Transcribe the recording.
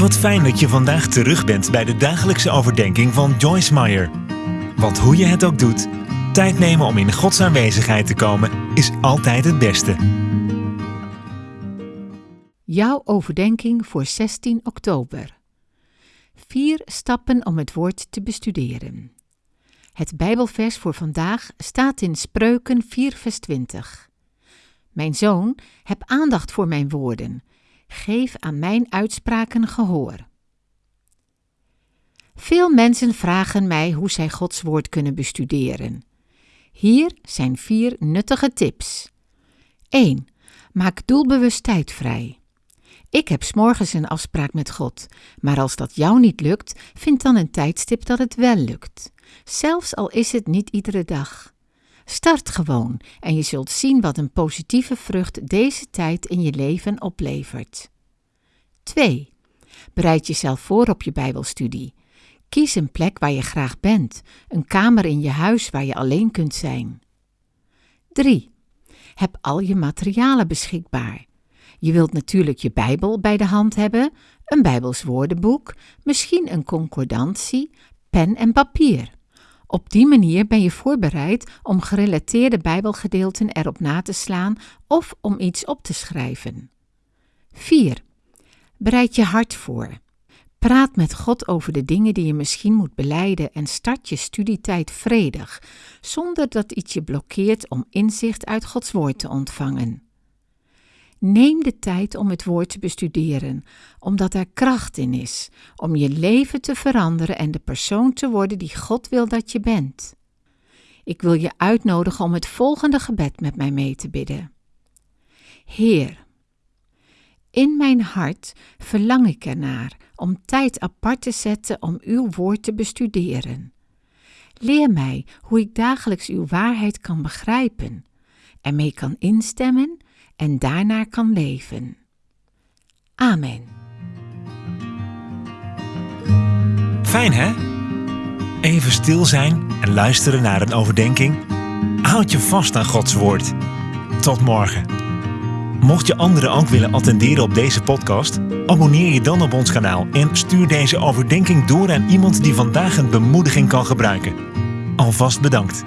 Wat fijn dat je vandaag terug bent bij de dagelijkse overdenking van Joyce Meyer. Want hoe je het ook doet, tijd nemen om in Gods aanwezigheid te komen is altijd het beste. Jouw overdenking voor 16 oktober. Vier stappen om het woord te bestuderen. Het Bijbelvers voor vandaag staat in Spreuken 4, vers 20. Mijn zoon, heb aandacht voor mijn woorden. Geef aan mijn uitspraken gehoor. Veel mensen vragen mij hoe zij Gods woord kunnen bestuderen. Hier zijn vier nuttige tips. 1. Maak doelbewust tijd vrij. Ik heb s'morgens een afspraak met God, maar als dat jou niet lukt, vind dan een tijdstip dat het wel lukt. Zelfs al is het niet iedere dag. Start gewoon en je zult zien wat een positieve vrucht deze tijd in je leven oplevert. 2. Bereid jezelf voor op je Bijbelstudie. Kies een plek waar je graag bent, een kamer in je huis waar je alleen kunt zijn. 3. Heb al je materialen beschikbaar. Je wilt natuurlijk je Bijbel bij de hand hebben, een Bijbels woordenboek, misschien een concordantie, pen en papier. Op die manier ben je voorbereid om gerelateerde Bijbelgedeelten erop na te slaan of om iets op te schrijven. 4. Bereid je hart voor. Praat met God over de dingen die je misschien moet beleiden en start je studietijd vredig, zonder dat iets je blokkeert om inzicht uit Gods woord te ontvangen. Neem de tijd om het woord te bestuderen, omdat er kracht in is om je leven te veranderen en de persoon te worden die God wil dat je bent. Ik wil je uitnodigen om het volgende gebed met mij mee te bidden. Heer, in mijn hart verlang ik ernaar om tijd apart te zetten om uw woord te bestuderen. Leer mij hoe ik dagelijks uw waarheid kan begrijpen, ermee kan instemmen en daarnaar kan leven. Amen. Fijn hè? Even stil zijn en luisteren naar een overdenking. Houd je vast aan Gods woord. Tot morgen. Mocht je anderen ook willen attenderen op deze podcast, abonneer je dan op ons kanaal en stuur deze overdenking door aan iemand die vandaag een bemoediging kan gebruiken. Alvast bedankt.